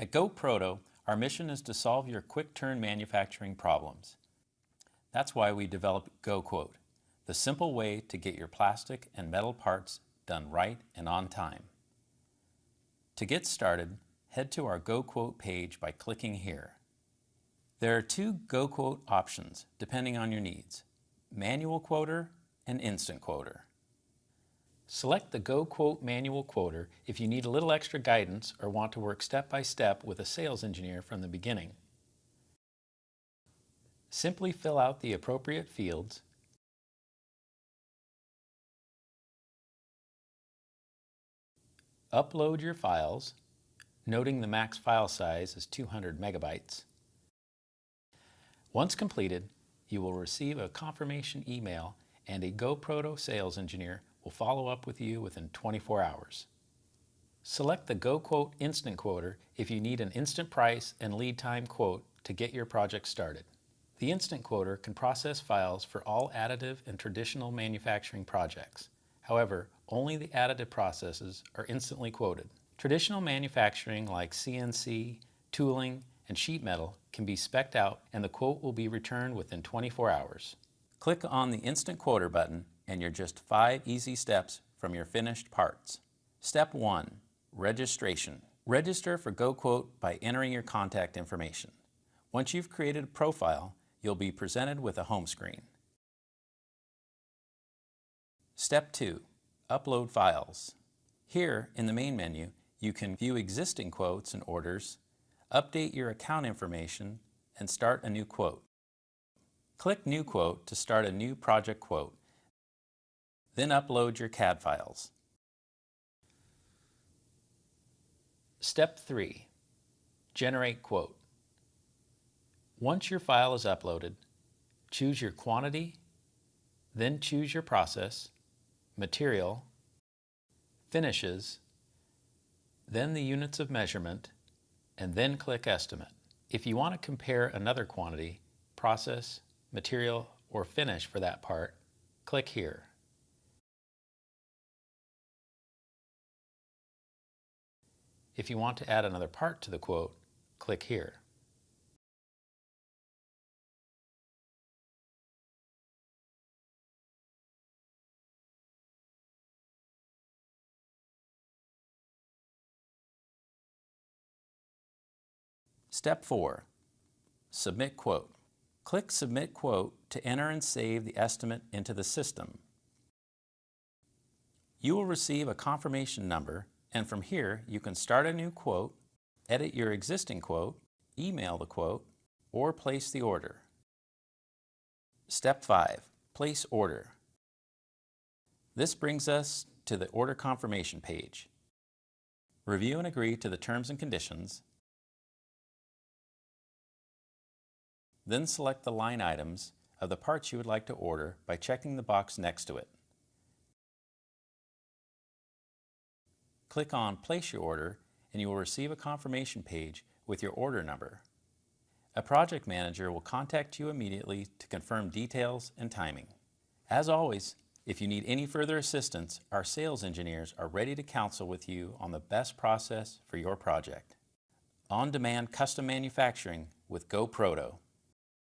At GoProto, our mission is to solve your quick-turn manufacturing problems. That's why we developed GoQuote, the simple way to get your plastic and metal parts done right and on time. To get started, head to our GoQuote page by clicking here. There are two GoQuote options depending on your needs, Manual Quoter and Instant Quoter. Select the GoQuote Manual Quoter if you need a little extra guidance or want to work step by step with a sales engineer from the beginning. Simply fill out the appropriate fields Upload your files, noting the max file size is 200 megabytes. Once completed, you will receive a confirmation email and a GoProto sales engineer will follow up with you within 24 hours. Select the GoQuote Instant Quoter if you need an instant price and lead time quote to get your project started. The Instant Quoter can process files for all additive and traditional manufacturing projects. However, only the additive processes are instantly quoted. Traditional manufacturing like CNC, tooling, and sheet metal can be specced out and the quote will be returned within 24 hours. Click on the Instant Quoter button and you're just five easy steps from your finished parts. Step 1. Registration. Register for GoQuote by entering your contact information. Once you've created a profile, you'll be presented with a home screen. Step 2. Upload files. Here, in the main menu, you can view existing quotes and orders, update your account information, and start a new quote. Click New Quote to start a new project quote. Then upload your CAD files. Step 3. Generate Quote. Once your file is uploaded, choose your quantity, then choose your process, material, finishes, then the units of measurement, and then click Estimate. If you want to compare another quantity, process, material, or finish for that part, click here. If you want to add another part to the quote, click here. Step 4. Submit Quote. Click Submit Quote to enter and save the estimate into the system. You will receive a confirmation number and from here you can start a new quote, edit your existing quote, email the quote, or place the order. Step 5. Place Order. This brings us to the order confirmation page. Review and agree to the terms and conditions Then select the line items of the parts you would like to order by checking the box next to it. Click on Place Your Order and you will receive a confirmation page with your order number. A project manager will contact you immediately to confirm details and timing. As always, if you need any further assistance, our sales engineers are ready to counsel with you on the best process for your project. On-demand custom manufacturing with GoProto.